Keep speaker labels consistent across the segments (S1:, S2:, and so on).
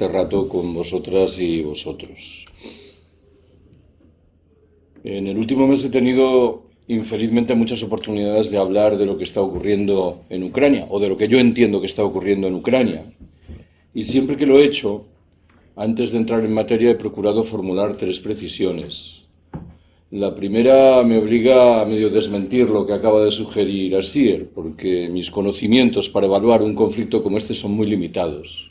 S1: este rato con vosotras y vosotros. En el último mes he tenido infelizmente muchas oportunidades de hablar de lo que está ocurriendo en Ucrania, o de lo que yo entiendo que está ocurriendo en Ucrania. Y siempre que lo he hecho, antes de entrar en materia he procurado formular tres precisiones. La primera me obliga a medio desmentir lo que acaba de sugerir Asier, porque mis conocimientos para evaluar un conflicto como este son muy limitados.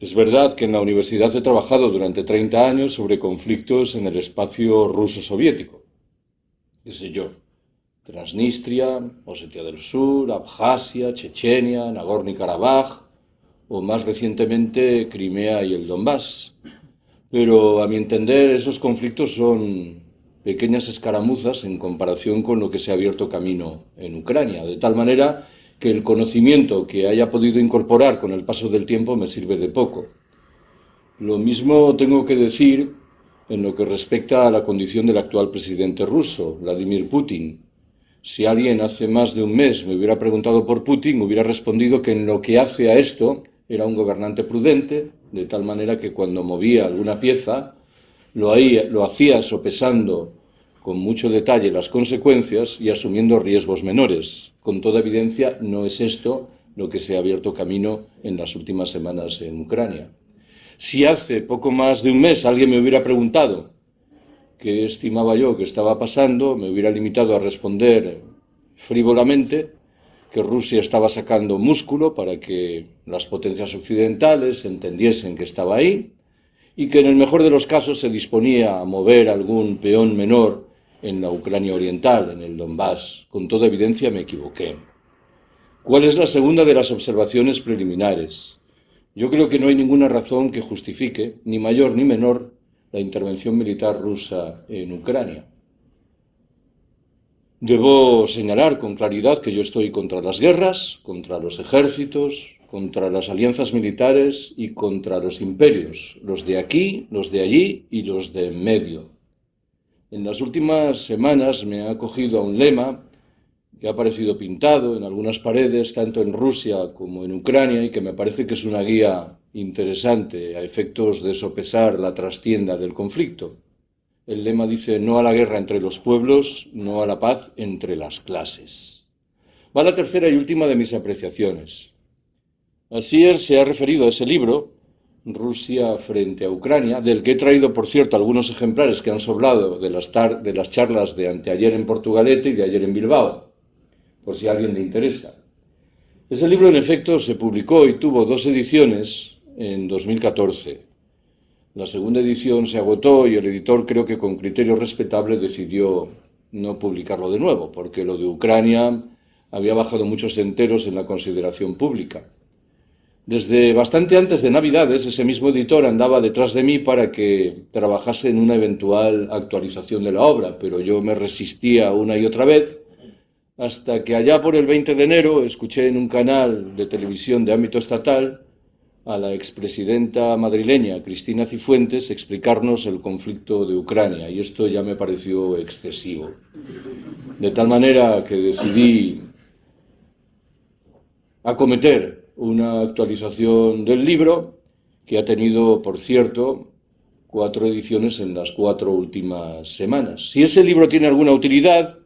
S1: Es verdad que en la universidad he trabajado durante 30 años sobre conflictos en el espacio ruso-soviético. ¿Qué sé yo? Transnistria, Osetia del Sur, Abjasia, Chechenia, Nagorno-Karabaj o más recientemente Crimea y el Donbass. Pero a mi entender esos conflictos son pequeñas escaramuzas en comparación con lo que se ha abierto camino en Ucrania, de tal manera que el conocimiento que haya podido incorporar con el paso del tiempo me sirve de poco. Lo mismo tengo que decir en lo que respecta a la condición del actual presidente ruso, Vladimir Putin. Si alguien hace más de un mes me hubiera preguntado por Putin, hubiera respondido que en lo que hace a esto era un gobernante prudente, de tal manera que cuando movía alguna pieza lo, lo hacía sopesando con mucho detalle las consecuencias y asumiendo riesgos menores. Con toda evidencia, no es esto lo que se ha abierto camino en las últimas semanas en Ucrania. Si hace poco más de un mes alguien me hubiera preguntado qué estimaba yo que estaba pasando, me hubiera limitado a responder frívolamente que Rusia estaba sacando músculo para que las potencias occidentales entendiesen que estaba ahí y que en el mejor de los casos se disponía a mover algún peón menor en la Ucrania oriental, en el Donbass. Con toda evidencia me equivoqué. ¿Cuál es la segunda de las observaciones preliminares? Yo creo que no hay ninguna razón que justifique, ni mayor ni menor, la intervención militar rusa en Ucrania. Debo señalar con claridad que yo estoy contra las guerras, contra los ejércitos, contra las alianzas militares y contra los imperios, los de aquí, los de allí y los de en medio. En las últimas semanas me ha acogido a un lema que ha aparecido pintado en algunas paredes, tanto en Rusia como en Ucrania, y que me parece que es una guía interesante a efectos de sopesar la trastienda del conflicto. El lema dice no a la guerra entre los pueblos, no a la paz entre las clases. Va la tercera y última de mis apreciaciones. Asier se ha referido a ese libro Rusia frente a Ucrania, del que he traído, por cierto, algunos ejemplares que han sobrado de las, de las charlas de anteayer en Portugalete y de ayer en Bilbao, por si a alguien le interesa. Ese libro, en efecto, se publicó y tuvo dos ediciones en 2014. La segunda edición se agotó y el editor, creo que con criterio respetable, decidió no publicarlo de nuevo, porque lo de Ucrania había bajado muchos enteros en la consideración pública. Desde bastante antes de Navidades, ese mismo editor andaba detrás de mí para que trabajase en una eventual actualización de la obra, pero yo me resistía una y otra vez, hasta que allá por el 20 de enero escuché en un canal de televisión de ámbito estatal a la expresidenta madrileña Cristina Cifuentes explicarnos el conflicto de Ucrania, y esto ya me pareció excesivo. De tal manera que decidí acometer una actualización del libro que ha tenido, por cierto, cuatro ediciones en las cuatro últimas semanas. Si ese libro tiene alguna utilidad,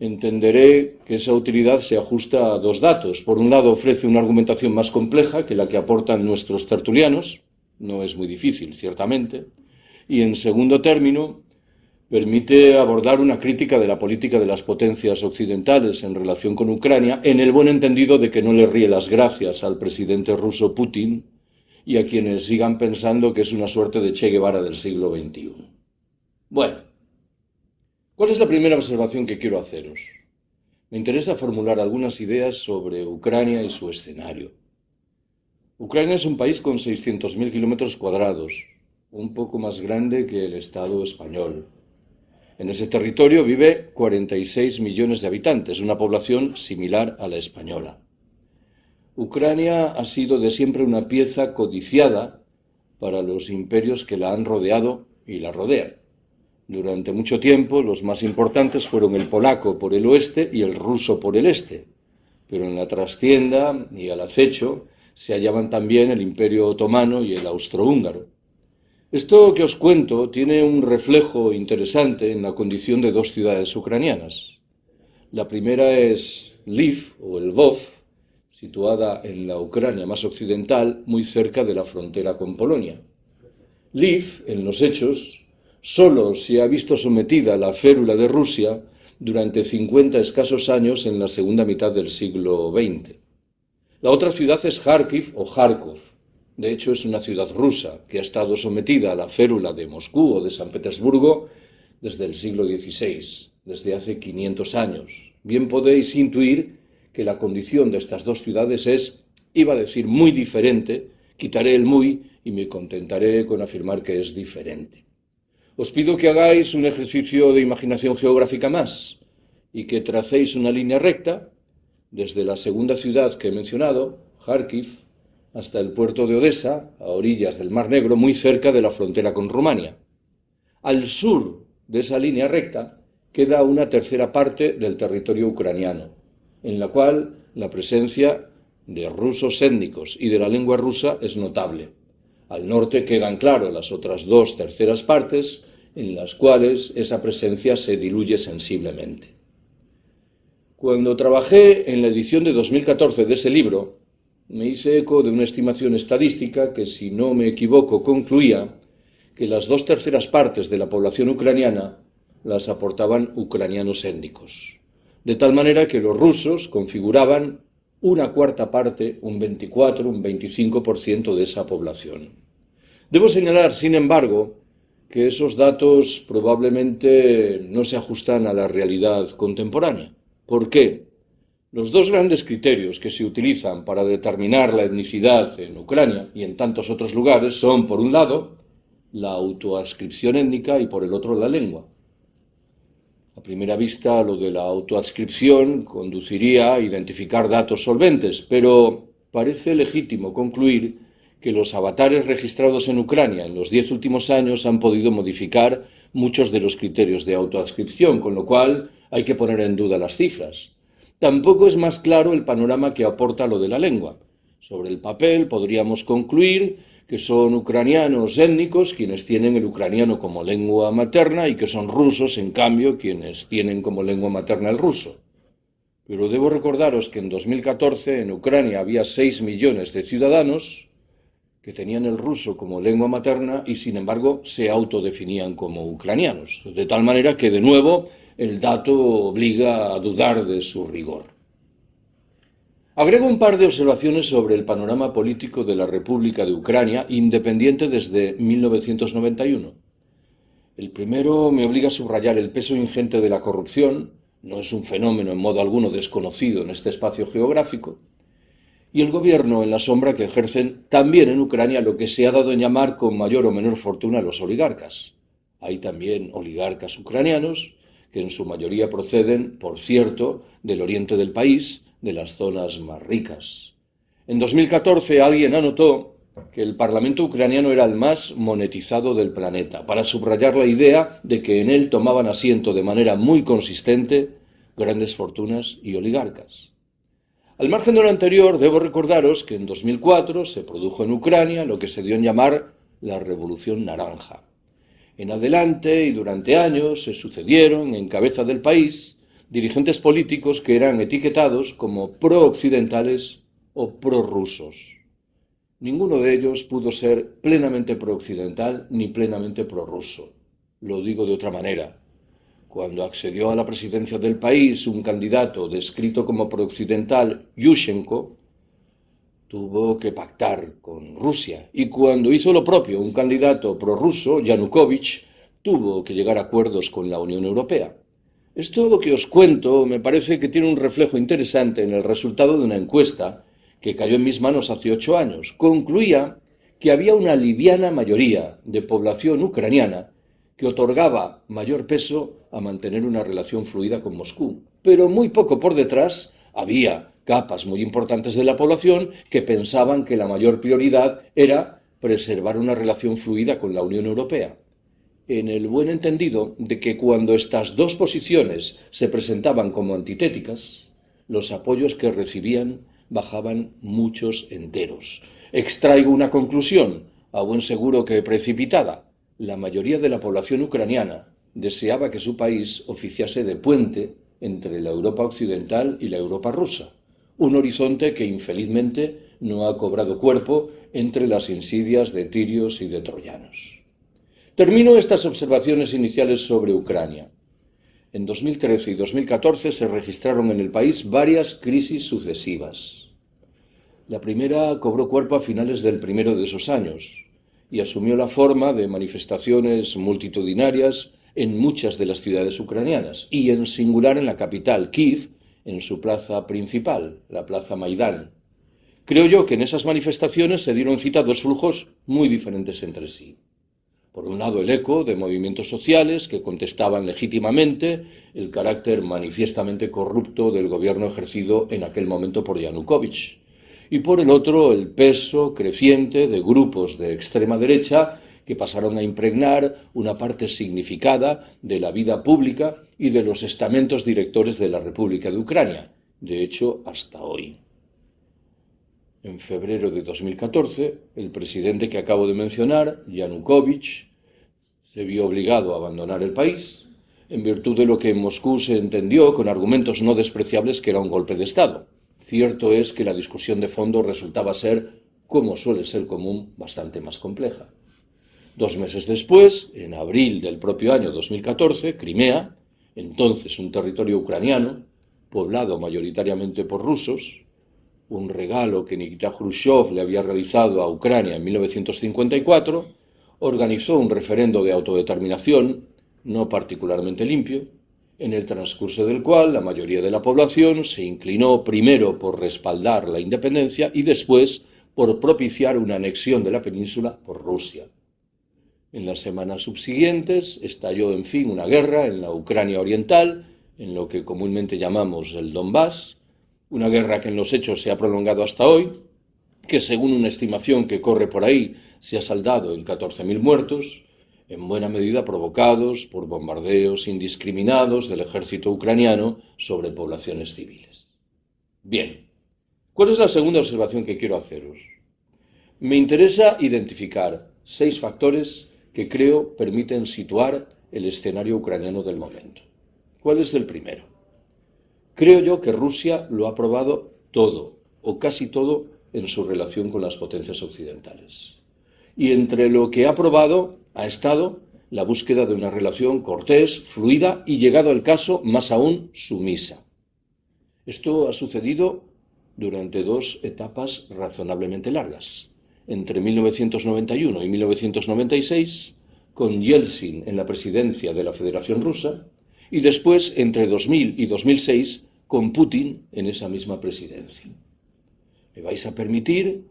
S1: entenderé que esa utilidad se ajusta a dos datos. Por un lado, ofrece una argumentación más compleja que la que aportan nuestros tertulianos, no es muy difícil, ciertamente, y en segundo término, permite abordar una crítica de la política de las potencias occidentales en relación con Ucrania, en el buen entendido de que no le ríe las gracias al presidente ruso Putin y a quienes sigan pensando que es una suerte de Che Guevara del siglo XXI. Bueno, ¿cuál es la primera observación que quiero haceros? Me interesa formular algunas ideas sobre Ucrania y su escenario. Ucrania es un país con 600.000 kilómetros cuadrados, un poco más grande que el Estado español en ese territorio vive 46 millones de habitantes, una población similar a la española. Ucrania ha sido de siempre una pieza codiciada para los imperios que la han rodeado y la rodean. Durante mucho tiempo los más importantes fueron el polaco por el oeste y el ruso por el este, pero en la trastienda y al acecho se hallaban también el Imperio Otomano y el Austrohúngaro. Esto que os cuento tiene un reflejo interesante en la condición de dos ciudades ucranianas. La primera es Lviv o Lvov, situada en la Ucrania más occidental, muy cerca de la frontera con Polonia. Lviv, en los hechos, solo se ha visto sometida a la férula de Rusia durante 50 escasos años en la segunda mitad del siglo XX. La otra ciudad es Kharkiv o Kharkov, de hecho, es una ciudad rusa que ha estado sometida a la férula de Moscú o de San Petersburgo desde el siglo XVI, desde hace 500 años. Bien podéis intuir que la condición de estas dos ciudades es, iba a decir, muy diferente, quitaré el muy y me contentaré con afirmar que es diferente. Os pido que hagáis un ejercicio de imaginación geográfica más y que tracéis una línea recta desde la segunda ciudad que he mencionado, Kharkiv, hasta el puerto de Odessa, a orillas del Mar Negro, muy cerca de la frontera con Rumania. Al sur de esa línea recta queda una tercera parte del territorio ucraniano, en la cual la presencia de rusos étnicos y de la lengua rusa es notable. Al norte quedan claro las otras dos terceras partes, en las cuales esa presencia se diluye sensiblemente. Cuando trabajé en la edición de 2014 de ese libro, me hice eco de una estimación estadística que, si no me equivoco, concluía que las dos terceras partes de la población ucraniana las aportaban ucranianos étnicos, de tal manera que los rusos configuraban una cuarta parte, un 24, un 25% de esa población. Debo señalar, sin embargo, que esos datos probablemente no se ajustan a la realidad contemporánea. ¿Por qué? Los dos grandes criterios que se utilizan para determinar la etnicidad en Ucrania y en tantos otros lugares son, por un lado, la autoadscripción étnica y por el otro la lengua. A primera vista, lo de la autoadscripción conduciría a identificar datos solventes, pero parece legítimo concluir que los avatares registrados en Ucrania en los diez últimos años han podido modificar muchos de los criterios de autoadscripción, con lo cual hay que poner en duda las cifras. Tampoco es más claro el panorama que aporta lo de la lengua. Sobre el papel podríamos concluir que son ucranianos étnicos quienes tienen el ucraniano como lengua materna y que son rusos, en cambio, quienes tienen como lengua materna el ruso. Pero debo recordaros que en 2014 en Ucrania había 6 millones de ciudadanos que tenían el ruso como lengua materna y sin embargo se autodefinían como ucranianos. De tal manera que de nuevo el dato obliga a dudar de su rigor. Agrego un par de observaciones sobre el panorama político de la República de Ucrania, independiente desde 1991. El primero me obliga a subrayar el peso ingente de la corrupción, no es un fenómeno en modo alguno desconocido en este espacio geográfico, y el gobierno en la sombra que ejercen también en Ucrania lo que se ha dado en llamar con mayor o menor fortuna los oligarcas. Hay también oligarcas ucranianos que en su mayoría proceden, por cierto, del oriente del país, de las zonas más ricas. En 2014 alguien anotó que el Parlamento ucraniano era el más monetizado del planeta, para subrayar la idea de que en él tomaban asiento de manera muy consistente grandes fortunas y oligarcas. Al margen de lo anterior, debo recordaros que en 2004 se produjo en Ucrania lo que se dio en llamar la Revolución Naranja. En adelante y durante años se sucedieron en cabeza del país dirigentes políticos que eran etiquetados como pro-occidentales o pro-rusos. Ninguno de ellos pudo ser plenamente pro-occidental ni plenamente pro-ruso. Lo digo de otra manera. Cuando accedió a la presidencia del país un candidato descrito como pro-occidental, Yushchenko, tuvo que pactar con Rusia. Y cuando hizo lo propio un candidato prorruso, Yanukovych, tuvo que llegar a acuerdos con la Unión Europea. Esto que os cuento me parece que tiene un reflejo interesante en el resultado de una encuesta que cayó en mis manos hace ocho años. Concluía que había una liviana mayoría de población ucraniana que otorgaba mayor peso a mantener una relación fluida con Moscú, pero muy poco por detrás había capas muy importantes de la población que pensaban que la mayor prioridad era preservar una relación fluida con la Unión Europea. En el buen entendido de que cuando estas dos posiciones se presentaban como antitéticas, los apoyos que recibían bajaban muchos enteros. Extraigo una conclusión, a buen seguro que precipitada. La mayoría de la población ucraniana deseaba que su país oficiase de puente entre la Europa occidental y la Europa rusa, un horizonte que infelizmente no ha cobrado cuerpo entre las insidias de tirios y de troyanos. Termino estas observaciones iniciales sobre Ucrania. En 2013 y 2014 se registraron en el país varias crisis sucesivas. La primera cobró cuerpo a finales del primero de esos años y asumió la forma de manifestaciones multitudinarias en muchas de las ciudades ucranianas y en singular en la capital, Kiev, en su plaza principal, la plaza Maidán. Creo yo que en esas manifestaciones se dieron cita dos flujos muy diferentes entre sí. Por un lado, el eco de movimientos sociales que contestaban legítimamente el carácter manifiestamente corrupto del gobierno ejercido en aquel momento por Yanukovych. Y por el otro, el peso creciente de grupos de extrema derecha que pasaron a impregnar una parte significada de la vida pública y de los estamentos directores de la República de Ucrania, de hecho hasta hoy. En febrero de 2014, el presidente que acabo de mencionar, Yanukovych, se vio obligado a abandonar el país en virtud de lo que en Moscú se entendió con argumentos no despreciables que era un golpe de Estado. Cierto es que la discusión de fondo resultaba ser, como suele ser común, bastante más compleja. Dos meses después, en abril del propio año 2014, Crimea, entonces un territorio ucraniano, poblado mayoritariamente por rusos, un regalo que Nikita Khrushchev le había realizado a Ucrania en 1954, organizó un referendo de autodeterminación, no particularmente limpio, en el transcurso del cual la mayoría de la población se inclinó primero por respaldar la independencia y después por propiciar una anexión de la península por Rusia. En las semanas subsiguientes estalló, en fin, una guerra en la Ucrania oriental, en lo que comúnmente llamamos el Donbass, una guerra que en los hechos se ha prolongado hasta hoy, que según una estimación que corre por ahí se ha saldado en 14.000 muertos, en buena medida provocados por bombardeos indiscriminados del ejército ucraniano sobre poblaciones civiles. Bien, ¿cuál es la segunda observación que quiero haceros? Me interesa identificar seis factores que creo permiten situar el escenario ucraniano del momento. ¿Cuál es el primero? Creo yo que Rusia lo ha probado todo, o casi todo, en su relación con las potencias occidentales. Y entre lo que ha probado ha estado la búsqueda de una relación cortés, fluida y, llegado al caso, más aún sumisa. Esto ha sucedido durante dos etapas razonablemente largas. Entre 1991 y 1996, con Yeltsin en la presidencia de la Federación Rusa, y después entre 2000 y 2006 con Putin en esa misma presidencia. Me vais a permitir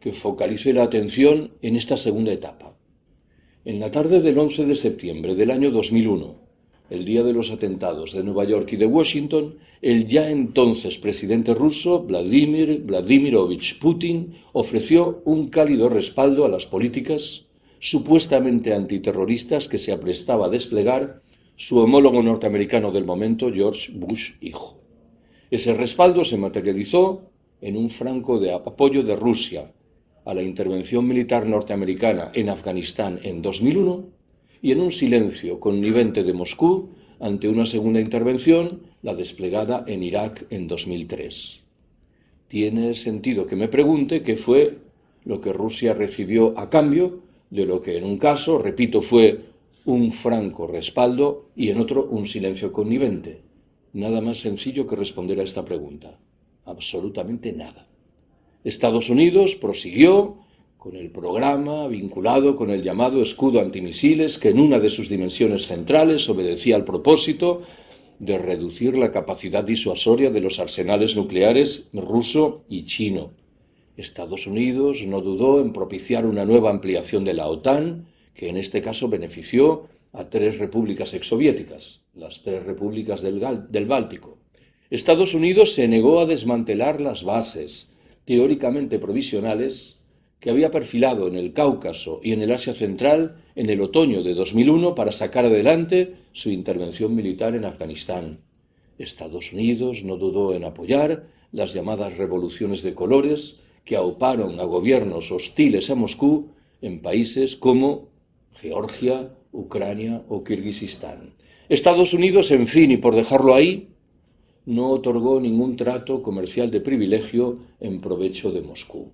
S1: que focalice la atención en esta segunda etapa. En la tarde del 11 de septiembre del año 2001, el día de los atentados de Nueva York y de Washington, el ya entonces presidente ruso Vladimir Vladimirovich Putin ofreció un cálido respaldo a las políticas supuestamente antiterroristas que se aprestaba a desplegar su homólogo norteamericano del momento, George Bush hijo. Ese respaldo se materializó en un franco apoyo de Rusia a la intervención militar norteamericana en Afganistán en 2001 y en un silencio connivente de Moscú ante una segunda intervención, la desplegada en Irak en 2003. Tiene sentido que me pregunte qué fue lo que Rusia recibió a cambio de lo que en un caso, repito, fue un franco respaldo y en otro un silencio connivente. Nada más sencillo que responder a esta pregunta. Absolutamente nada. Estados Unidos prosiguió con el programa vinculado con el llamado escudo antimisiles que en una de sus dimensiones centrales obedecía al propósito de reducir la capacidad disuasoria de los arsenales nucleares ruso y chino. Estados Unidos no dudó en propiciar una nueva ampliación de la OTAN, que en este caso benefició a tres repúblicas exsoviéticas, las tres repúblicas del, del Báltico. Estados Unidos se negó a desmantelar las bases teóricamente provisionales que había perfilado en el Cáucaso y en el Asia Central en el otoño de 2001 para sacar adelante su intervención militar en Afganistán. Estados Unidos no dudó en apoyar las llamadas revoluciones de colores que auparon a gobiernos hostiles a Moscú en países como Georgia, Ucrania o Kirguistán. Estados Unidos, en fin, y por dejarlo ahí, no otorgó ningún trato comercial de privilegio en provecho de Moscú.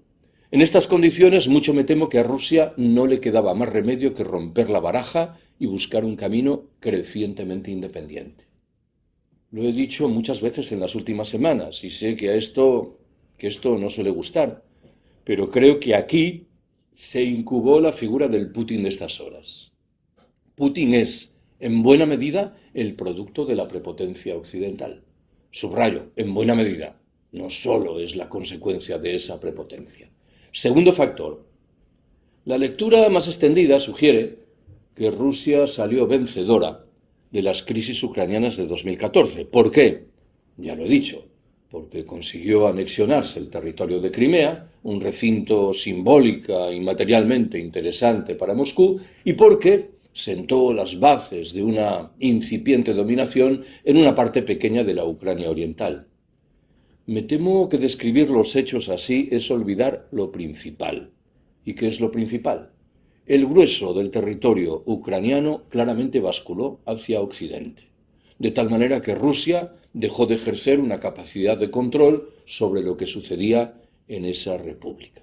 S1: En estas condiciones, mucho me temo que a Rusia no le quedaba más remedio que romper la baraja y buscar un camino crecientemente independiente. Lo he dicho muchas veces en las últimas semanas y sé que a esto que esto no suele gustar, pero creo que aquí se incubó la figura del Putin de estas horas. Putin es, en buena medida, el producto de la prepotencia occidental. Subrayo, en buena medida, no solo es la consecuencia de esa prepotencia. Segundo factor. La lectura más extendida sugiere que Rusia salió vencedora de las crisis ucranianas de 2014. ¿Por qué? Ya lo he dicho, porque consiguió anexionarse el territorio de Crimea, un recinto simbólica y materialmente interesante para Moscú, y porque sentó las bases de una incipiente dominación en una parte pequeña de la Ucrania oriental. Me temo que describir los hechos así es olvidar lo principal. ¿Y qué es lo principal? El grueso del territorio ucraniano claramente basculó hacia Occidente, de tal manera que Rusia dejó de ejercer una capacidad de control sobre lo que sucedía en esa república.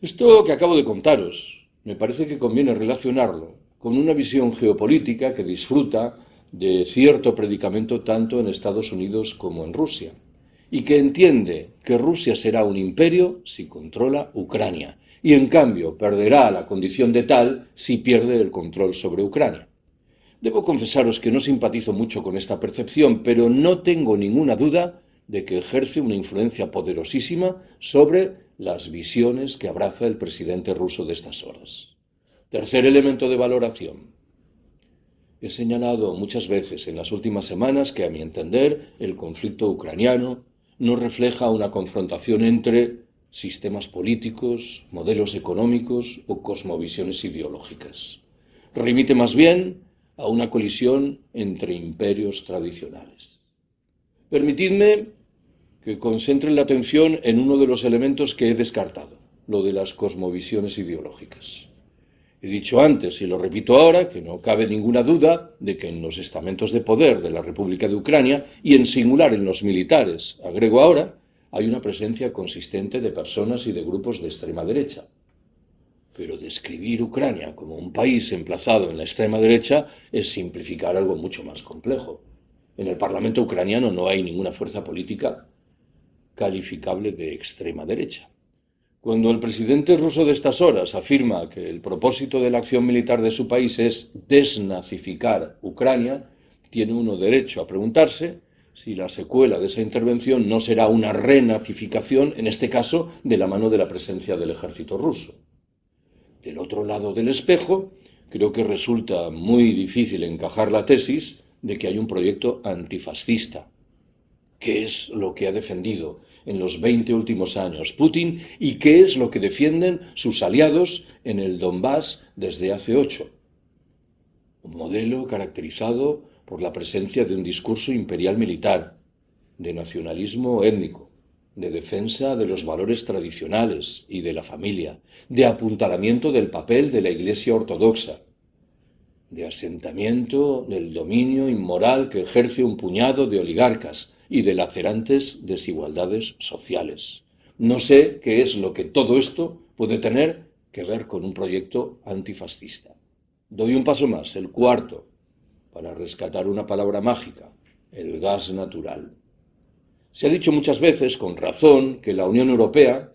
S1: Esto que acabo de contaros, me parece que conviene relacionarlo con una visión geopolítica que disfruta de cierto predicamento tanto en Estados Unidos como en Rusia, y que entiende que Rusia será un imperio si controla Ucrania, y en cambio perderá la condición de tal si pierde el control sobre Ucrania. Debo confesaros que no simpatizo mucho con esta percepción, pero no tengo ninguna duda de que ejerce una influencia poderosísima sobre las visiones que abraza el presidente ruso de estas horas. Tercer elemento de valoración. He señalado muchas veces en las últimas semanas que, a mi entender, el conflicto ucraniano no refleja una confrontación entre sistemas políticos, modelos económicos o cosmovisiones ideológicas. Remite más bien a una colisión entre imperios tradicionales. Permitidme que concentre la atención en uno de los elementos que he descartado, lo de las cosmovisiones ideológicas. He dicho antes y lo repito ahora que no cabe ninguna duda de que en los estamentos de poder de la República de Ucrania y en singular en los militares, agrego ahora, hay una presencia consistente de personas y de grupos de extrema derecha. Pero describir Ucrania como un país emplazado en la extrema derecha es simplificar algo mucho más complejo. En el Parlamento ucraniano no hay ninguna fuerza política calificable de extrema derecha. Cuando el presidente ruso de estas horas afirma que el propósito de la acción militar de su país es desnazificar Ucrania, tiene uno derecho a preguntarse si la secuela de esa intervención no será una renazificación, en este caso, de la mano de la presencia del ejército ruso. Del otro lado del espejo, creo que resulta muy difícil encajar la tesis de que hay un proyecto antifascista, que es lo que ha defendido en los 20 últimos años Putin y qué es lo que defienden sus aliados en el Donbass desde hace ocho. Un modelo caracterizado por la presencia de un discurso imperial militar, de nacionalismo étnico, de defensa de los valores tradicionales y de la familia, de apuntalamiento del papel de la Iglesia ortodoxa, de asentamiento del dominio inmoral que ejerce un puñado de oligarcas, y de lacerantes desigualdades sociales. No sé qué es lo que todo esto puede tener que ver con un proyecto antifascista. Doy un paso más, el cuarto, para rescatar una palabra mágica, el gas natural. Se ha dicho muchas veces, con razón, que la Unión Europea,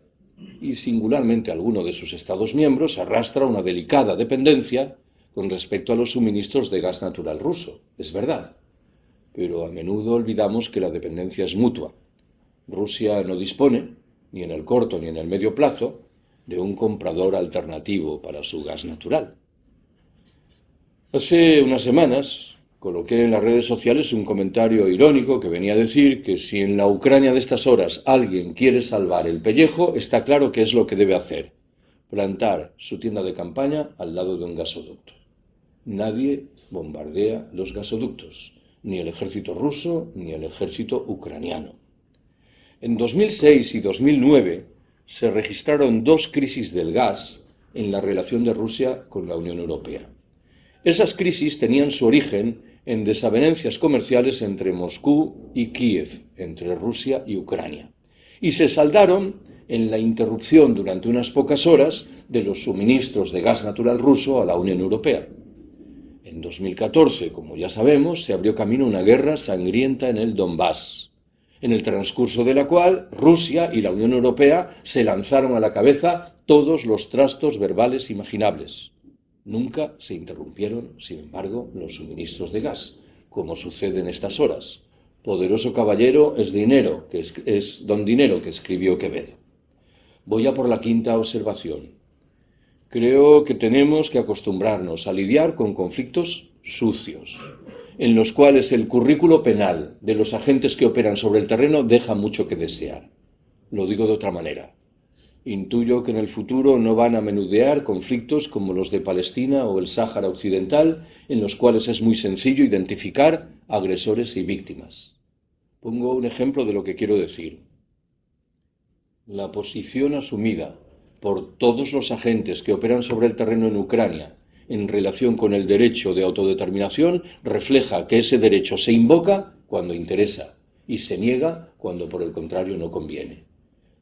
S1: y singularmente alguno de sus Estados miembros, arrastra una delicada dependencia con respecto a los suministros de gas natural ruso. Es verdad pero a menudo olvidamos que la dependencia es mutua. Rusia no dispone, ni en el corto ni en el medio plazo, de un comprador alternativo para su gas natural. Hace unas semanas coloqué en las redes sociales un comentario irónico que venía a decir que si en la Ucrania de estas horas alguien quiere salvar el pellejo, está claro que es lo que debe hacer, plantar su tienda de campaña al lado de un gasoducto. Nadie bombardea los gasoductos ni el ejército ruso ni el ejército ucraniano. En 2006 y 2009 se registraron dos crisis del gas en la relación de Rusia con la Unión Europea. Esas crisis tenían su origen en desavenencias comerciales entre Moscú y Kiev, entre Rusia y Ucrania, y se saldaron en la interrupción durante unas pocas horas de los suministros de gas natural ruso a la Unión Europea. En 2014, como ya sabemos, se abrió camino una guerra sangrienta en el Donbass, en el transcurso de la cual Rusia y la Unión Europea se lanzaron a la cabeza todos los trastos verbales imaginables. Nunca se interrumpieron, sin embargo, los suministros de gas, como sucede en estas horas. Poderoso caballero es dinero, que es, es don dinero que escribió Quevedo. Voy a por la quinta observación. Creo que tenemos que acostumbrarnos a lidiar con conflictos sucios, en los cuales el currículo penal de los agentes que operan sobre el terreno deja mucho que desear. Lo digo de otra manera. Intuyo que en el futuro no van a menudear conflictos como los de Palestina o el Sáhara Occidental, en los cuales es muy sencillo identificar agresores y víctimas. Pongo un ejemplo de lo que quiero decir. La posición asumida por todos los agentes que operan sobre el terreno en Ucrania en relación con el derecho de autodeterminación refleja que ese derecho se invoca cuando interesa y se niega cuando por el contrario no conviene.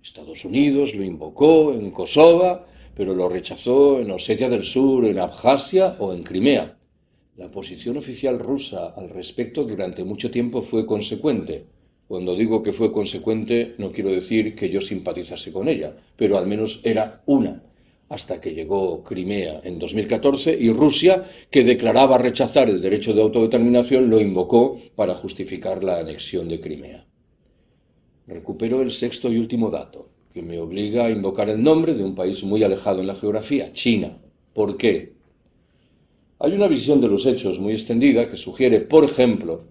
S1: Estados Unidos lo invocó en Kosovo, pero lo rechazó en Osetia del Sur, en Abjasia o en Crimea. La posición oficial rusa al respecto durante mucho tiempo fue consecuente, cuando digo que fue consecuente, no quiero decir que yo simpatizase con ella, pero al menos era una, hasta que llegó Crimea en 2014 y Rusia, que declaraba rechazar el derecho de autodeterminación, lo invocó para justificar la anexión de Crimea. Recupero el sexto y último dato, que me obliga a invocar el nombre de un país muy alejado en la geografía, China. ¿Por qué? Hay una visión de los hechos muy extendida que sugiere, por ejemplo,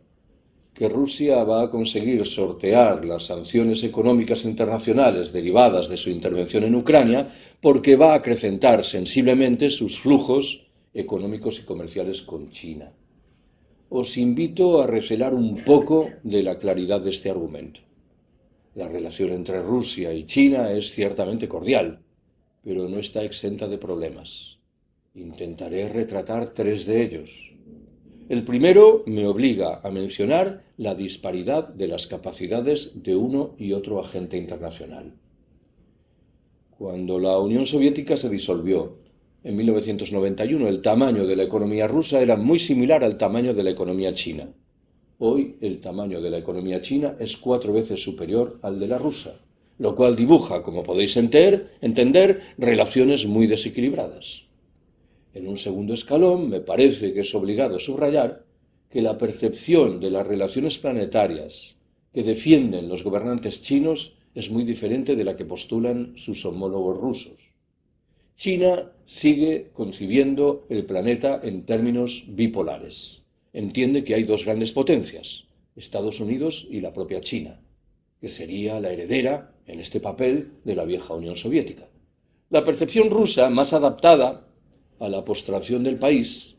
S1: que Rusia va a conseguir sortear las sanciones económicas internacionales derivadas de su intervención en Ucrania porque va a acrecentar sensiblemente sus flujos económicos y comerciales con China. Os invito a recelar un poco de la claridad de este argumento. La relación entre Rusia y China es ciertamente cordial, pero no está exenta de problemas. Intentaré retratar tres de ellos. El primero me obliga a mencionar la disparidad de las capacidades de uno y otro agente internacional. Cuando la Unión Soviética se disolvió en 1991, el tamaño de la economía rusa era muy similar al tamaño de la economía china. Hoy el tamaño de la economía china es cuatro veces superior al de la rusa, lo cual dibuja, como podéis entender, relaciones muy desequilibradas. En un segundo escalón, me parece que es obligado subrayar que la percepción de las relaciones planetarias que defienden los gobernantes chinos es muy diferente de la que postulan sus homólogos rusos. China sigue concibiendo el planeta en términos bipolares. Entiende que hay dos grandes potencias, Estados Unidos y la propia China, que sería la heredera, en este papel, de la vieja Unión Soviética. La percepción rusa, más adaptada a la postración del país,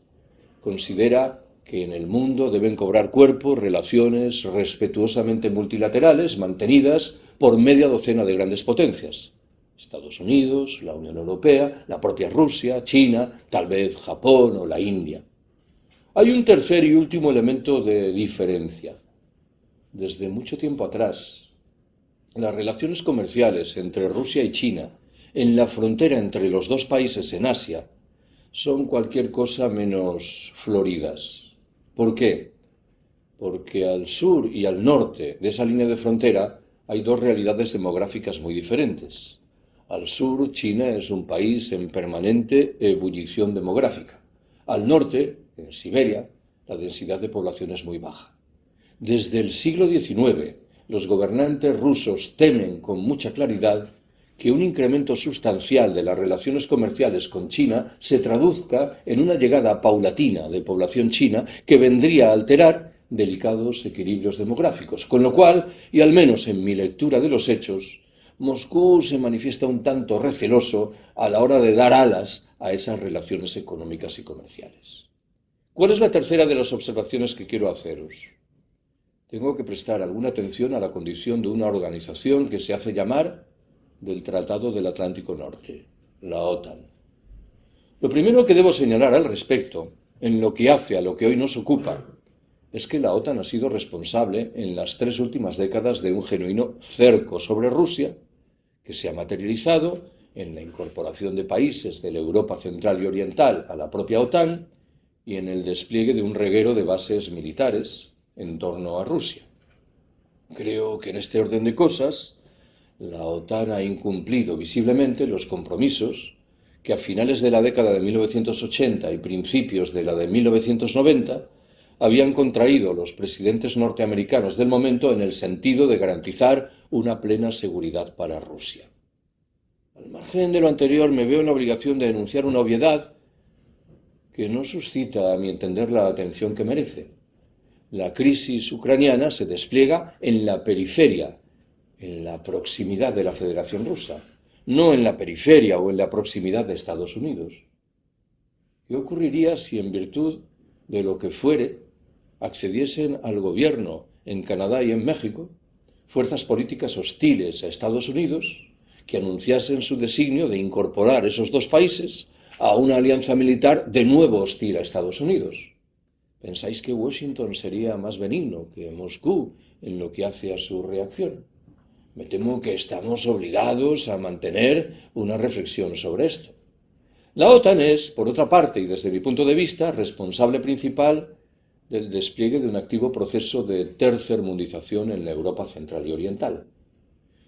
S1: considera que en el mundo deben cobrar cuerpo relaciones respetuosamente multilaterales mantenidas por media docena de grandes potencias. Estados Unidos, la Unión Europea, la propia Rusia, China, tal vez Japón o la India. Hay un tercer y último elemento de diferencia. Desde mucho tiempo atrás, las relaciones comerciales entre Rusia y China en la frontera entre los dos países en Asia son cualquier cosa menos floridas. ¿Por qué? Porque al sur y al norte de esa línea de frontera hay dos realidades demográficas muy diferentes. Al sur, China es un país en permanente ebullición demográfica. Al norte, en Siberia, la densidad de población es muy baja. Desde el siglo XIX, los gobernantes rusos temen con mucha claridad que un incremento sustancial de las relaciones comerciales con China se traduzca en una llegada paulatina de población china que vendría a alterar delicados equilibrios demográficos. Con lo cual, y al menos en mi lectura de los hechos, Moscú se manifiesta un tanto receloso a la hora de dar alas a esas relaciones económicas y comerciales. ¿Cuál es la tercera de las observaciones que quiero haceros? tengo que prestar alguna atención a la condición de una organización que se hace llamar del Tratado del Atlántico Norte, la OTAN. Lo primero que debo señalar al respecto, en lo que hace a lo que hoy nos ocupa, es que la OTAN ha sido responsable en las tres últimas décadas de un genuino cerco sobre Rusia, que se ha materializado en la incorporación de países de la Europa central y oriental a la propia OTAN y en el despliegue de un reguero de bases militares en torno a Rusia. Creo que en este orden de cosas, la OTAN ha incumplido visiblemente los compromisos que a finales de la década de 1980 y principios de la de 1990 habían contraído los presidentes norteamericanos del momento en el sentido de garantizar una plena seguridad para Rusia. Al margen de lo anterior, me veo en la obligación de denunciar una obviedad que no suscita, a mi entender, la atención que merece. La crisis ucraniana se despliega en la periferia, en la proximidad de la Federación Rusa, no en la periferia o en la proximidad de Estados Unidos. ¿Qué ocurriría si en virtud de lo que fuere accediesen al gobierno en Canadá y en México fuerzas políticas hostiles a Estados Unidos que anunciasen su designio de incorporar esos dos países a una alianza militar de nuevo hostil a Estados Unidos. ¿Pensáis que Washington sería más benigno que Moscú en lo que hace a su reacción? Me temo que estamos obligados a mantener una reflexión sobre esto. La OTAN es, por otra parte, y desde mi punto de vista, responsable principal del despliegue de un activo proceso de tercermundización en la Europa central y oriental.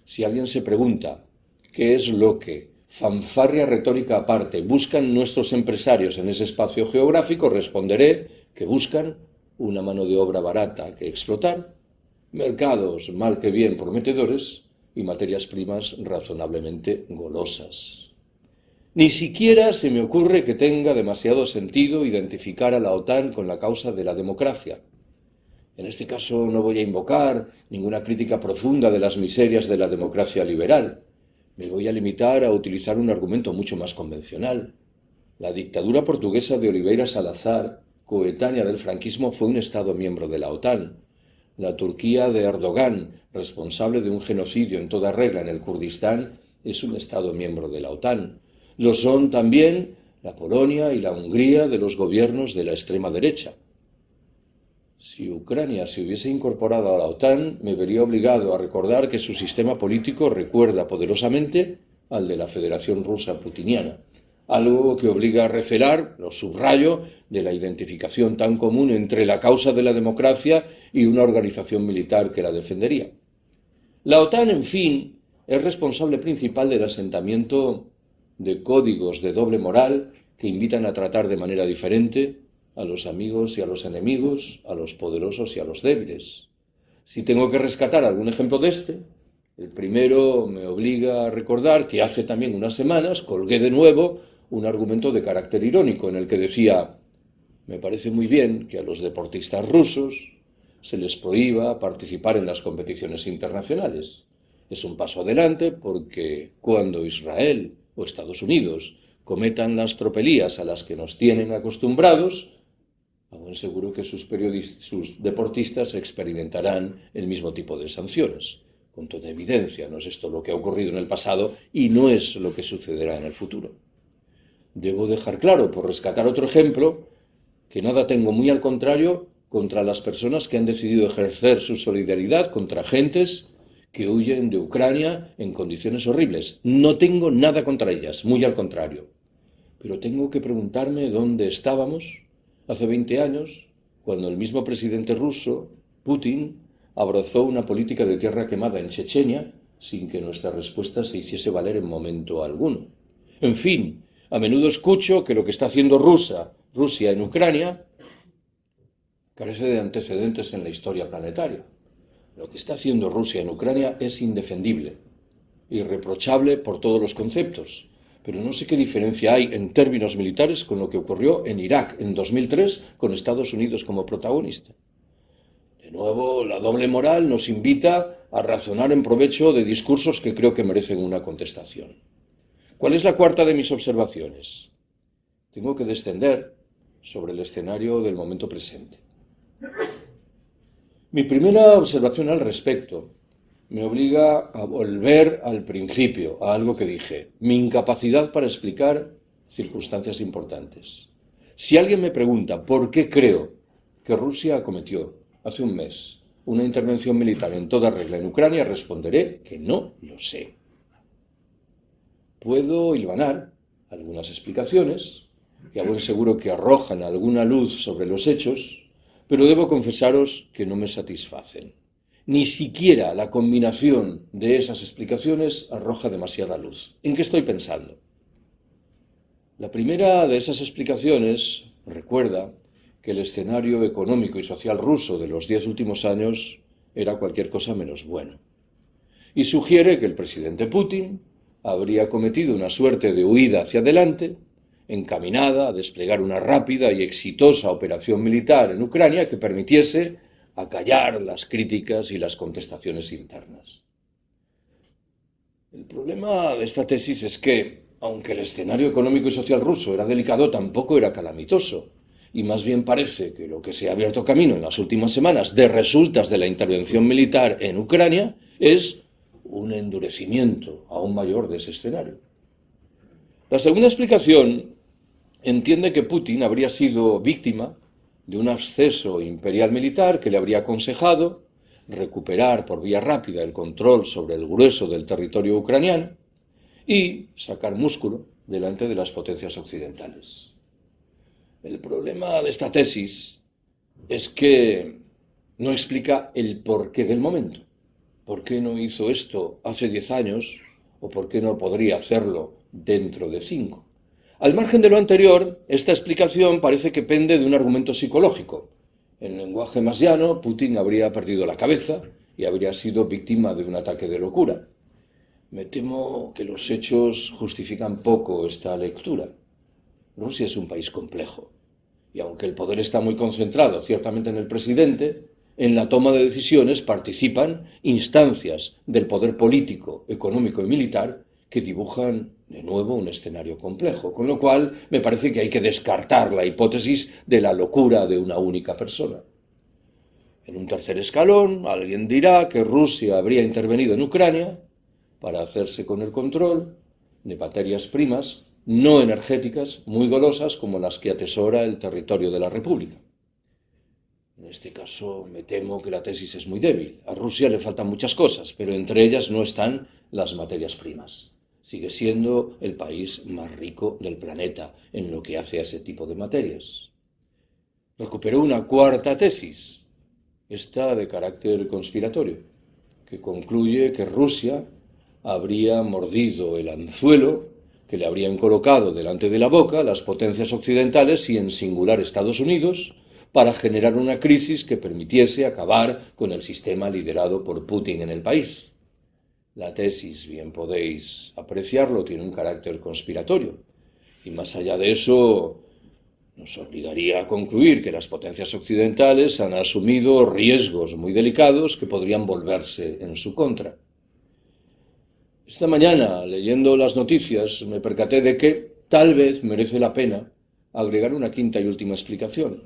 S1: Si alguien se pregunta qué es lo que, fanfarria retórica aparte, buscan nuestros empresarios en ese espacio geográfico, responderé que buscan una mano de obra barata que explotar, mercados mal que bien prometedores y materias primas razonablemente golosas. Ni siquiera se me ocurre que tenga demasiado sentido identificar a la OTAN con la causa de la democracia. En este caso no voy a invocar ninguna crítica profunda de las miserias de la democracia liberal. Me voy a limitar a utilizar un argumento mucho más convencional. La dictadura portuguesa de Oliveira Salazar, coetánea del franquismo, fue un Estado miembro de la OTAN. La Turquía de Erdogan, responsable de un genocidio en toda regla en el Kurdistán, es un Estado miembro de la OTAN. Lo son también la Polonia y la Hungría de los gobiernos de la extrema derecha. Si Ucrania se hubiese incorporado a la OTAN, me vería obligado a recordar que su sistema político recuerda poderosamente al de la Federación Rusa Putiniana, algo que obliga a recelar, lo subrayo, de la identificación tan común entre la causa de la democracia y una organización militar que la defendería. La OTAN, en fin, es responsable principal del asentamiento de códigos de doble moral que invitan a tratar de manera diferente a los amigos y a los enemigos, a los poderosos y a los débiles. Si tengo que rescatar algún ejemplo de este, el primero me obliga a recordar que hace también unas semanas colgué de nuevo un argumento de carácter irónico en el que decía, me parece muy bien que a los deportistas rusos se les prohíba participar en las competiciones internacionales. Es un paso adelante porque cuando Israel o Estados Unidos cometan las tropelías a las que nos tienen acostumbrados, aún seguro que sus, sus deportistas experimentarán el mismo tipo de sanciones. Con toda evidencia, no es esto lo que ha ocurrido en el pasado y no es lo que sucederá en el futuro. Debo dejar claro, por rescatar otro ejemplo, que nada tengo muy al contrario contra las personas que han decidido ejercer su solidaridad contra agentes que huyen de Ucrania en condiciones horribles. No tengo nada contra ellas, muy al contrario. Pero tengo que preguntarme dónde estábamos hace 20 años, cuando el mismo presidente ruso, Putin, abrazó una política de tierra quemada en Chechenia sin que nuestra respuesta se hiciese valer en momento alguno. En fin, a menudo escucho que lo que está haciendo Rusia, Rusia en Ucrania carece de antecedentes en la historia planetaria. Lo que está haciendo Rusia en Ucrania es indefendible, irreprochable por todos los conceptos, pero no sé qué diferencia hay en términos militares con lo que ocurrió en Irak en 2003 con Estados Unidos como protagonista. De nuevo, la doble moral nos invita a razonar en provecho de discursos que creo que merecen una contestación. ¿Cuál es la cuarta de mis observaciones? Tengo que descender sobre el escenario del momento presente. Mi primera observación al respecto me obliga a volver al principio, a algo que dije, mi incapacidad para explicar circunstancias importantes. Si alguien me pregunta por qué creo que Rusia acometió hace un mes una intervención militar en toda regla en Ucrania, responderé que no lo sé. Puedo hilvanar algunas explicaciones, que a buen seguro que arrojan alguna luz sobre los hechos, pero debo confesaros que no me satisfacen. Ni siquiera la combinación de esas explicaciones arroja demasiada luz. ¿En qué estoy pensando? La primera de esas explicaciones recuerda que el escenario económico y social ruso de los diez últimos años era cualquier cosa menos bueno. Y sugiere que el presidente Putin habría cometido una suerte de huida hacia adelante encaminada a desplegar una rápida y exitosa operación militar en Ucrania que permitiese acallar las críticas y las contestaciones internas. El problema de esta tesis es que, aunque el escenario económico y social ruso era delicado, tampoco era calamitoso. Y más bien parece que lo que se ha abierto camino en las últimas semanas de resultas de la intervención militar en Ucrania es un endurecimiento aún mayor de ese escenario. La segunda explicación entiende que Putin habría sido víctima de un acceso imperial militar que le habría aconsejado recuperar por vía rápida el control sobre el grueso del territorio ucraniano y sacar músculo delante de las potencias occidentales. El problema de esta tesis es que no explica el porqué del momento. ¿Por qué no hizo esto hace diez años o por qué no podría hacerlo dentro de cinco? Al margen de lo anterior, esta explicación parece que pende de un argumento psicológico. En lenguaje más llano, Putin habría perdido la cabeza y habría sido víctima de un ataque de locura. Me temo que los hechos justifican poco esta lectura. Rusia es un país complejo, y aunque el poder está muy concentrado ciertamente en el presidente, en la toma de decisiones participan instancias del poder político, económico y militar que dibujan de nuevo un escenario complejo, con lo cual me parece que hay que descartar la hipótesis de la locura de una única persona. En un tercer escalón, alguien dirá que Rusia habría intervenido en Ucrania para hacerse con el control de materias primas no energéticas muy golosas como las que atesora el territorio de la República. En este caso me temo que la tesis es muy débil. A Rusia le faltan muchas cosas, pero entre ellas no están las materias primas sigue siendo el país más rico del planeta en lo que hace a ese tipo de materias. Recuperó una cuarta tesis, esta de carácter conspiratorio, que concluye que Rusia habría mordido el anzuelo que le habrían colocado delante de la boca las potencias occidentales y en singular Estados Unidos para generar una crisis que permitiese acabar con el sistema liderado por Putin en el país. La tesis, bien podéis apreciarlo, tiene un carácter conspiratorio. Y más allá de eso, nos obligaría a concluir que las potencias occidentales han asumido riesgos muy delicados que podrían volverse en su contra. Esta mañana, leyendo las noticias, me percaté de que tal vez merece la pena agregar una quinta y última explicación,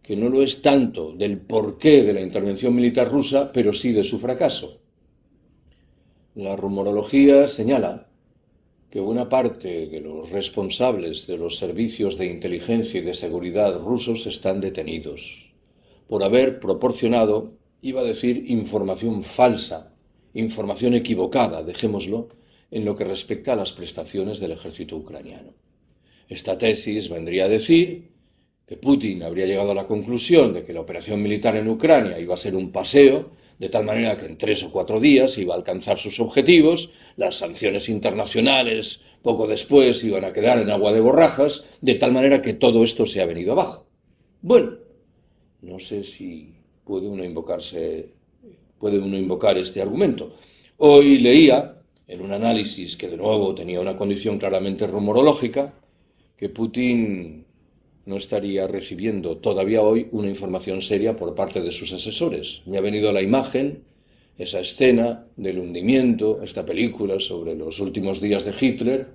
S1: que no lo es tanto del porqué de la intervención militar rusa, pero sí de su fracaso. La rumorología señala que buena parte de los responsables de los servicios de inteligencia y de seguridad rusos están detenidos por haber proporcionado, iba a decir, información falsa, información equivocada, dejémoslo, en lo que respecta a las prestaciones del ejército ucraniano. Esta tesis vendría a decir que Putin habría llegado a la conclusión de que la operación militar en Ucrania iba a ser un paseo de tal manera que en tres o cuatro días iba a alcanzar sus objetivos, las sanciones internacionales poco después iban a quedar en agua de borrajas, de tal manera que todo esto se ha venido abajo. Bueno, no sé si puede uno invocarse, puede uno invocar este argumento. Hoy leía, en un análisis que de nuevo tenía una condición claramente rumorológica, que Putin no estaría recibiendo todavía hoy una información seria por parte de sus asesores. Me ha venido la imagen, esa escena del hundimiento, esta película sobre los últimos días de Hitler,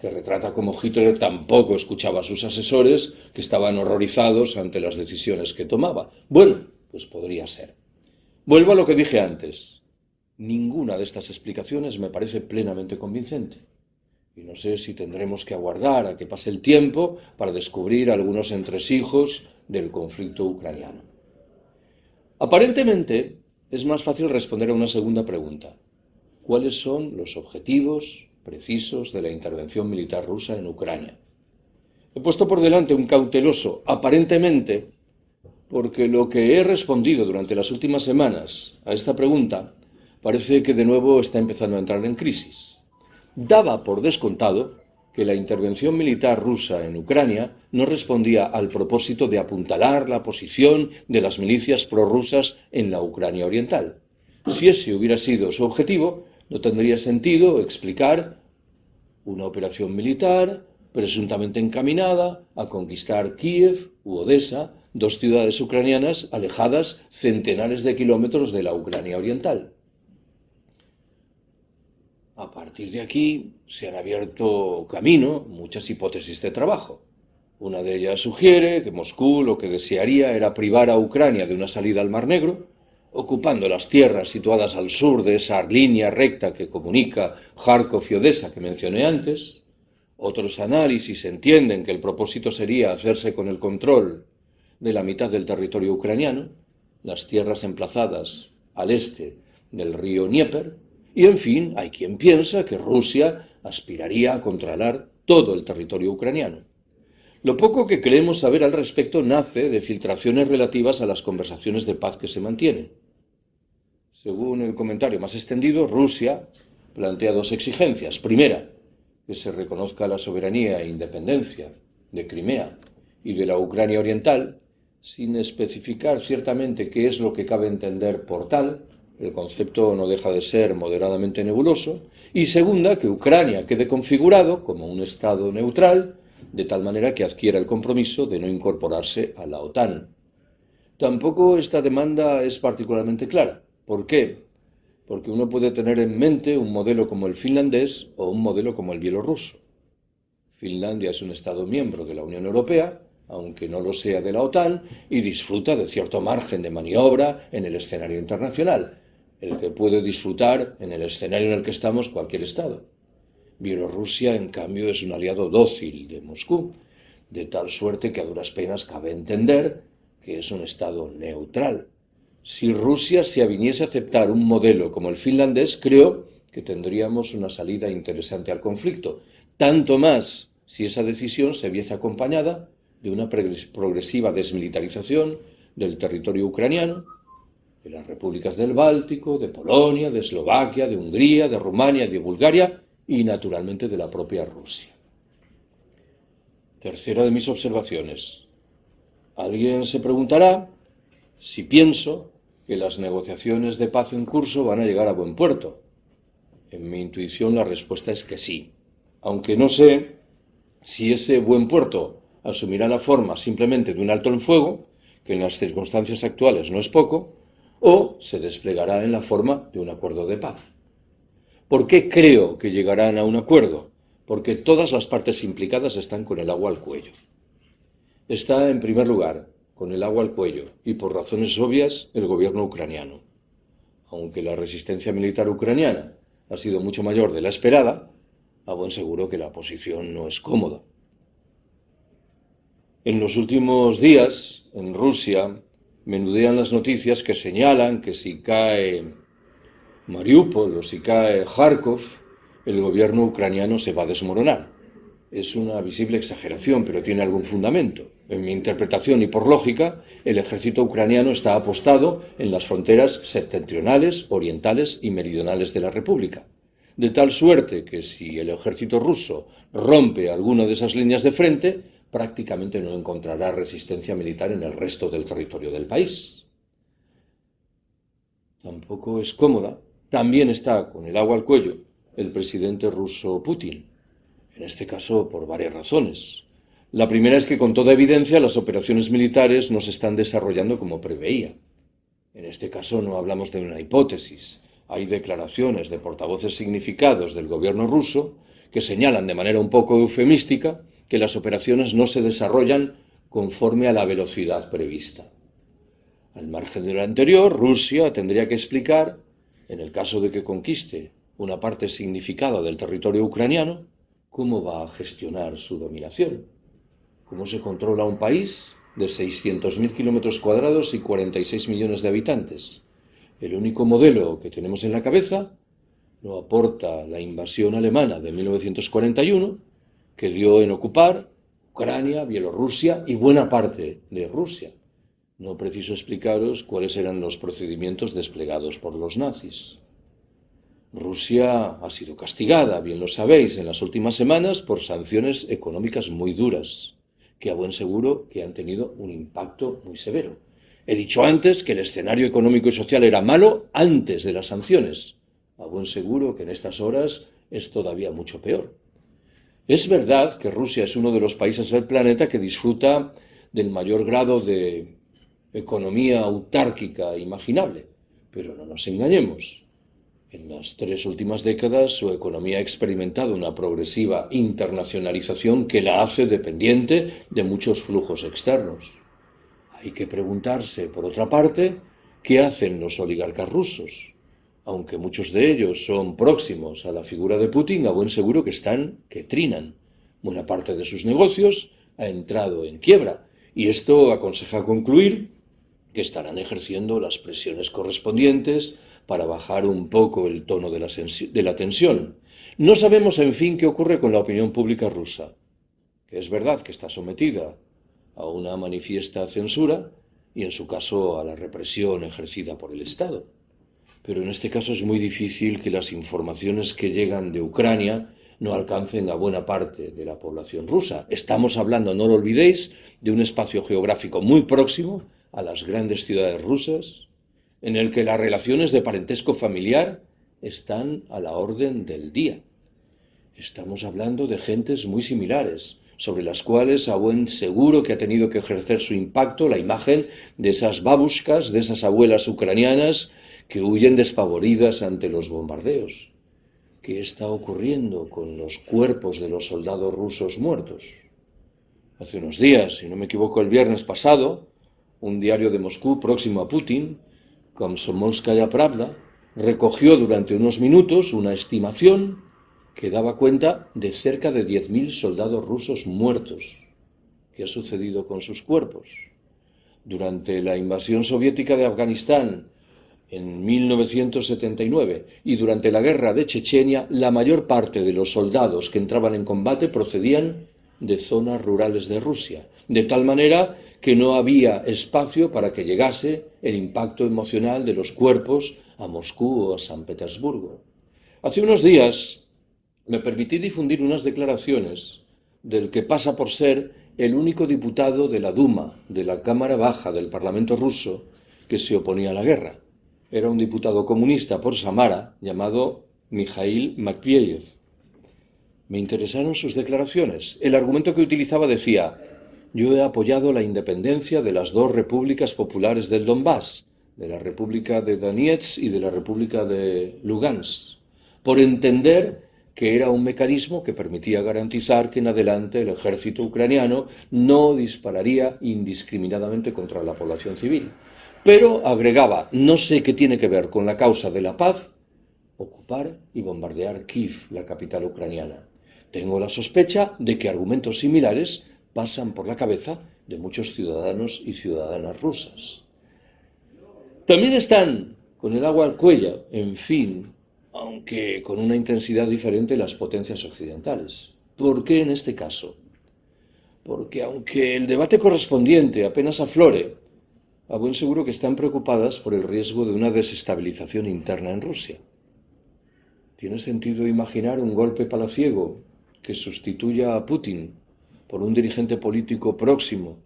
S1: que retrata cómo Hitler tampoco escuchaba a sus asesores, que estaban horrorizados ante las decisiones que tomaba. Bueno, Pues podría ser. Vuelvo a lo que dije antes. Ninguna de estas explicaciones me parece plenamente convincente. Y no sé si tendremos que aguardar a que pase el tiempo para descubrir algunos entresijos del conflicto ucraniano. Aparentemente, es más fácil responder a una segunda pregunta. ¿Cuáles son los objetivos precisos de la intervención militar rusa en Ucrania? He puesto por delante un cauteloso, aparentemente, porque lo que he respondido durante las últimas semanas a esta pregunta parece que de nuevo está empezando a entrar en crisis. Daba por descontado que la intervención militar rusa en Ucrania no respondía al propósito de apuntalar la posición de las milicias prorrusas en la Ucrania oriental. Si ese hubiera sido su objetivo, no tendría sentido explicar una operación militar presuntamente encaminada a conquistar Kiev u Odessa, dos ciudades ucranianas alejadas centenares de kilómetros de la Ucrania oriental. A partir de aquí se han abierto camino muchas hipótesis de trabajo. Una de ellas sugiere que Moscú lo que desearía era privar a Ucrania de una salida al Mar Negro, ocupando las tierras situadas al sur de esa línea recta que comunica Kharkov y Odessa que mencioné antes. Otros análisis entienden que el propósito sería hacerse con el control de la mitad del territorio ucraniano, las tierras emplazadas al este del río Dnieper, y en fin, hay quien piensa que Rusia aspiraría a controlar todo el territorio ucraniano. Lo poco que creemos saber al respecto nace de filtraciones relativas a las conversaciones de paz que se mantienen. Según el comentario más extendido, Rusia plantea dos exigencias. Primera, que se reconozca la soberanía e independencia de Crimea y de la Ucrania oriental, sin especificar ciertamente qué es lo que cabe entender por tal, el concepto no deja de ser moderadamente nebuloso, y segunda, que Ucrania quede configurado como un Estado neutral, de tal manera que adquiera el compromiso de no incorporarse a la OTAN. Tampoco esta demanda es particularmente clara. ¿Por qué? Porque uno puede tener en mente un modelo como el finlandés o un modelo como el bielorruso. Finlandia es un Estado miembro de la Unión Europea, aunque no lo sea de la OTAN, y disfruta de cierto margen de maniobra en el escenario internacional, el que puede disfrutar en el escenario en el que estamos cualquier Estado. Bielorrusia, en cambio, es un aliado dócil de Moscú, de tal suerte que a duras penas cabe entender que es un Estado neutral. Si Rusia se aviniese a aceptar un modelo como el finlandés, creo que tendríamos una salida interesante al conflicto, tanto más si esa decisión se viese acompañada de una progresiva desmilitarización del territorio ucraniano, de las repúblicas del Báltico, de Polonia, de Eslovaquia, de Hungría, de Rumania, de Bulgaria y naturalmente de la propia Rusia. Tercera de mis observaciones. Alguien se preguntará si pienso que las negociaciones de paz en curso van a llegar a buen puerto. En mi intuición la respuesta es que sí, aunque no sé si ese buen puerto asumirá la forma simplemente de un alto en fuego, que en las circunstancias actuales no es poco, o se desplegará en la forma de un acuerdo de paz. ¿Por qué creo que llegarán a un acuerdo? Porque todas las partes implicadas están con el agua al cuello. Está, en primer lugar, con el agua al cuello, y por razones obvias, el gobierno ucraniano. Aunque la resistencia militar ucraniana ha sido mucho mayor de la esperada, a buen seguro que la posición no es cómoda. En los últimos días, en Rusia, menudean las noticias que señalan que si cae Mariupol o si cae Kharkov, el gobierno ucraniano se va a desmoronar. Es una visible exageración, pero tiene algún fundamento. En mi interpretación y por lógica, el ejército ucraniano está apostado en las fronteras septentrionales, orientales y meridionales de la República. De tal suerte que si el ejército ruso rompe alguna de esas líneas de frente, prácticamente no encontrará resistencia militar en el resto del territorio del país. Tampoco es cómoda, también está con el agua al cuello el presidente ruso Putin, en este caso por varias razones. La primera es que con toda evidencia las operaciones militares no se están desarrollando como preveía. En este caso no hablamos de una hipótesis. Hay declaraciones de portavoces significados del gobierno ruso que señalan de manera un poco eufemística que las operaciones no se desarrollan conforme a la velocidad prevista. Al margen de lo anterior, Rusia tendría que explicar, en el caso de que conquiste una parte significada del territorio ucraniano, cómo va a gestionar su dominación, cómo se controla un país de 600.000 kilómetros cuadrados y 46 millones de habitantes. El único modelo que tenemos en la cabeza lo aporta la invasión alemana de 1941, que dio en ocupar Ucrania, Bielorrusia y buena parte de Rusia. No preciso explicaros cuáles eran los procedimientos desplegados por los nazis. Rusia ha sido castigada, bien lo sabéis, en las últimas semanas por sanciones económicas muy duras, que a buen seguro que han tenido un impacto muy severo. He dicho antes que el escenario económico y social era malo antes de las sanciones. A buen seguro que en estas horas es todavía mucho peor. Es verdad que Rusia es uno de los países del planeta que disfruta del mayor grado de economía autárquica imaginable, pero no nos engañemos. En las tres últimas décadas su economía ha experimentado una progresiva internacionalización que la hace dependiente de muchos flujos externos. Hay que preguntarse, por otra parte, ¿qué hacen los oligarcas rusos? Aunque muchos de ellos son próximos a la figura de Putin, a buen seguro que están, que trinan. Buena parte de sus negocios ha entrado en quiebra y esto aconseja concluir que estarán ejerciendo las presiones correspondientes para bajar un poco el tono de la, de la tensión. No sabemos, en fin, qué ocurre con la opinión pública rusa, que es verdad que está sometida a una manifiesta censura y, en su caso, a la represión ejercida por el Estado pero en este caso es muy difícil que las informaciones que llegan de Ucrania no alcancen a buena parte de la población rusa. Estamos hablando, no lo olvidéis, de un espacio geográfico muy próximo a las grandes ciudades rusas, en el que las relaciones de parentesco familiar están a la orden del día. Estamos hablando de gentes muy similares, sobre las cuales a buen seguro que ha tenido que ejercer su impacto la imagen de esas babushkas, de esas abuelas ucranianas que huyen despavoridas ante los bombardeos. ¿Qué está ocurriendo con los cuerpos de los soldados rusos muertos? Hace unos días, si no me equivoco el viernes pasado, un diario de Moscú próximo a Putin, Komsomolskaya Pravda, recogió durante unos minutos una estimación que daba cuenta de cerca de 10.000 soldados rusos muertos. ¿Qué ha sucedido con sus cuerpos? Durante la invasión soviética de Afganistán en 1979 y durante la guerra de Chechenia, la mayor parte de los soldados que entraban en combate procedían de zonas rurales de Rusia, de tal manera que no había espacio para que llegase el impacto emocional de los cuerpos a Moscú o a San Petersburgo. Hace unos días me permití difundir unas declaraciones del que pasa por ser el único diputado de la Duma, de la Cámara Baja del Parlamento ruso, que se oponía a la guerra era un diputado comunista por Samara llamado Mikhail Makvieyev. Me interesaron sus declaraciones. El argumento que utilizaba decía, yo he apoyado la independencia de las dos repúblicas populares del Donbass, de la República de Donetsk y de la República de Lugansk, por entender que era un mecanismo que permitía garantizar que en adelante el ejército ucraniano no dispararía indiscriminadamente contra la población civil. Pero agregaba, no sé qué tiene que ver con la causa de la paz, ocupar y bombardear Kiev, la capital ucraniana. Tengo la sospecha de que argumentos similares pasan por la cabeza de muchos ciudadanos y ciudadanas rusas. También están con el agua al cuello, en fin, aunque con una intensidad diferente las potencias occidentales. ¿Por qué en este caso? Porque aunque el debate correspondiente apenas aflore a buen seguro que están preocupadas por el riesgo de una desestabilización interna en Rusia. ¿Tiene sentido imaginar un golpe palaciego que sustituya a Putin por un dirigente político próximo,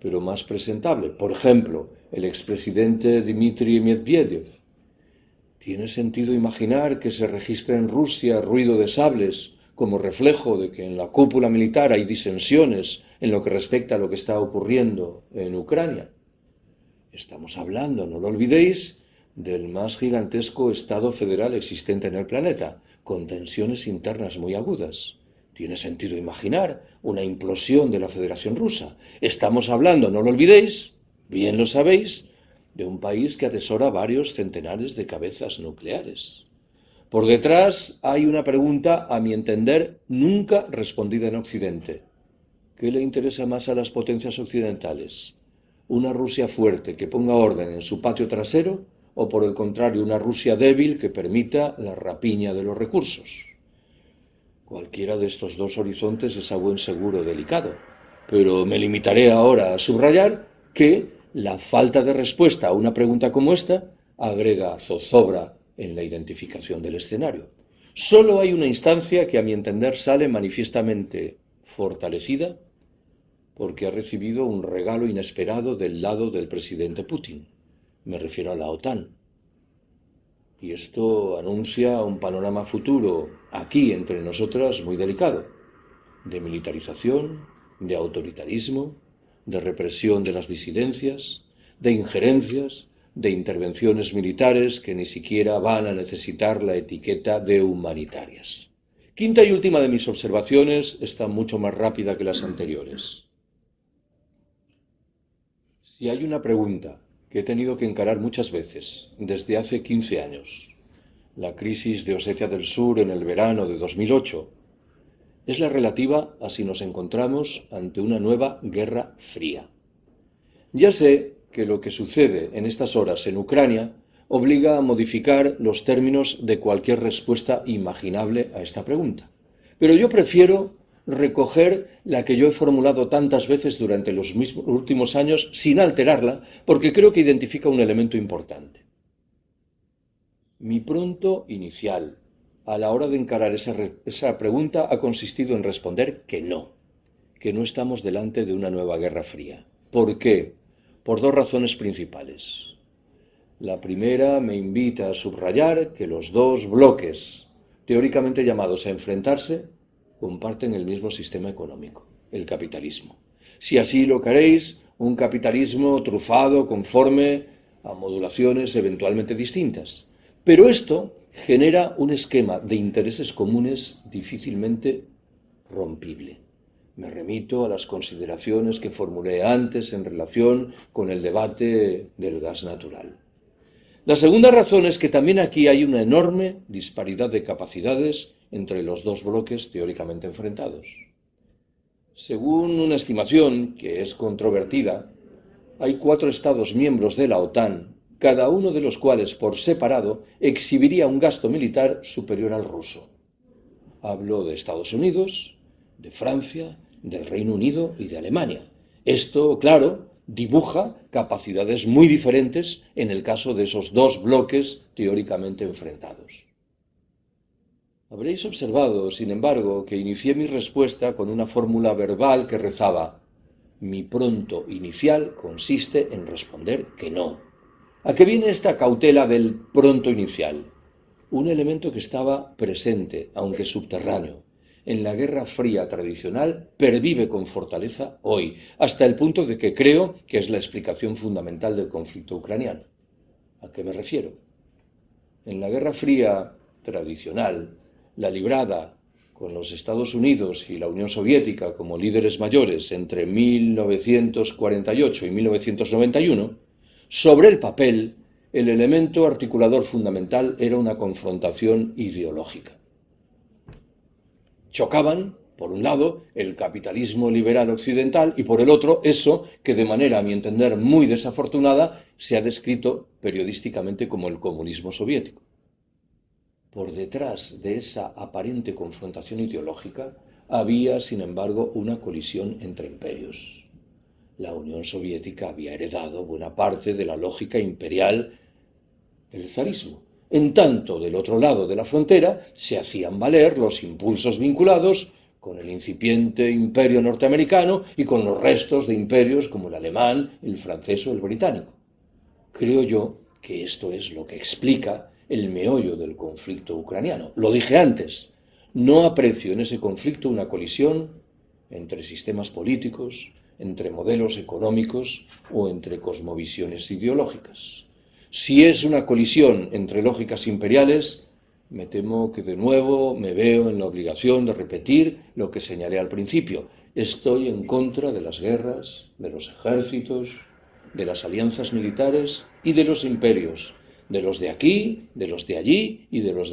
S1: pero más presentable? Por ejemplo, el expresidente Dmitry Medvedev. ¿Tiene sentido imaginar que se registre en Rusia ruido de sables como reflejo de que en la cúpula militar hay disensiones en lo que respecta a lo que está ocurriendo en Ucrania? Estamos hablando, no lo olvidéis, del más gigantesco Estado federal existente en el planeta, con tensiones internas muy agudas. Tiene sentido imaginar una implosión de la Federación Rusa. Estamos hablando, no lo olvidéis, bien lo sabéis, de un país que atesora varios centenares de cabezas nucleares. Por detrás hay una pregunta, a mi entender, nunca respondida en Occidente. ¿Qué le interesa más a las potencias occidentales? ¿Una Rusia fuerte que ponga orden en su patio trasero o por el contrario una Rusia débil que permita la rapiña de los recursos? Cualquiera de estos dos horizontes es a buen seguro delicado, pero me limitaré ahora a subrayar que la falta de respuesta a una pregunta como esta agrega zozobra en la identificación del escenario. Solo hay una instancia que a mi entender sale manifiestamente fortalecida porque ha recibido un regalo inesperado del lado del presidente Putin. Me refiero a la OTAN. Y esto anuncia un panorama futuro aquí entre nosotras muy delicado, de militarización, de autoritarismo, de represión de las disidencias, de injerencias, de intervenciones militares que ni siquiera van a necesitar la etiqueta de humanitarias. Quinta y última de mis observaciones está mucho más rápida que las anteriores. Si hay una pregunta que he tenido que encarar muchas veces desde hace 15 años, la crisis de Osetia del Sur en el verano de 2008, es la relativa a si nos encontramos ante una nueva guerra fría. Ya sé que lo que sucede en estas horas en Ucrania obliga a modificar los términos de cualquier respuesta imaginable a esta pregunta. Pero yo prefiero recoger la que yo he formulado tantas veces durante los últimos años sin alterarla, porque creo que identifica un elemento importante. Mi pronto inicial, a la hora de encarar esa, esa, pregunta ha consistido en responder que no, que no estamos delante de una nueva guerra fría. ¿Por qué? Por dos razones principales. La primera me invita a subrayar que los dos bloques teóricamente llamados a enfrentarse comparten el mismo sistema económico, el capitalismo. Si así lo queréis, un capitalismo trufado conforme a modulaciones eventualmente distintas. Pero esto genera un esquema de intereses comunes difícilmente rompible. Me remito a las consideraciones que formulé antes en relación con el debate del gas natural. La segunda razón es que también aquí hay una enorme disparidad de capacidades entre los dos bloques teóricamente enfrentados. Según una estimación que es controvertida, hay cuatro Estados miembros de la OTAN cada uno de los cuales por separado exhibiría un gasto militar superior al ruso. Hablo de Estados Unidos, de Francia, del Reino Unido y de Alemania. Esto, claro, dibuja capacidades muy diferentes en el caso de esos dos bloques teóricamente enfrentados. Habréis observado, sin embargo, que inicié mi respuesta con una fórmula verbal que rezaba mi pronto inicial consiste en responder que no. ¿A qué viene esta cautela del pronto inicial? Un elemento que estaba presente, aunque subterráneo, en la Guerra Fría tradicional pervive con fortaleza hoy, hasta el punto de que creo que es la explicación fundamental del conflicto ucraniano. ¿A qué me refiero? En la Guerra Fría tradicional, la librada con los Estados Unidos y la Unión Soviética como líderes mayores entre 1948 y 1991, sobre el papel, el elemento articulador fundamental era una confrontación ideológica. Chocaban, por un lado, el capitalismo liberal occidental y por el otro, eso que de manera, a mi entender, muy desafortunada, se ha descrito periodísticamente como el comunismo soviético. Por detrás de esa aparente confrontación ideológica había, sin embargo, una colisión entre imperios la Unión Soviética había heredado buena parte de la lógica imperial del zarismo. En tanto, del otro lado de la frontera se hacían valer los impulsos vinculados con el incipiente imperio norteamericano y con los restos de imperios como el alemán, el francés o el británico. Creo yo que esto es lo que explica el meollo del conflicto ucraniano. Lo dije antes, no aprecio en ese conflicto una colisión entre sistemas políticos, entre modelos económicos o entre cosmovisiones ideológicas. Si es una colisión entre lógicas imperiales, me temo que de nuevo me veo en la obligación de repetir lo que señalé al principio. Estoy en contra de las guerras, de los ejércitos, de las alianzas militares y de los imperios, de los de aquí, de los de allí y de los de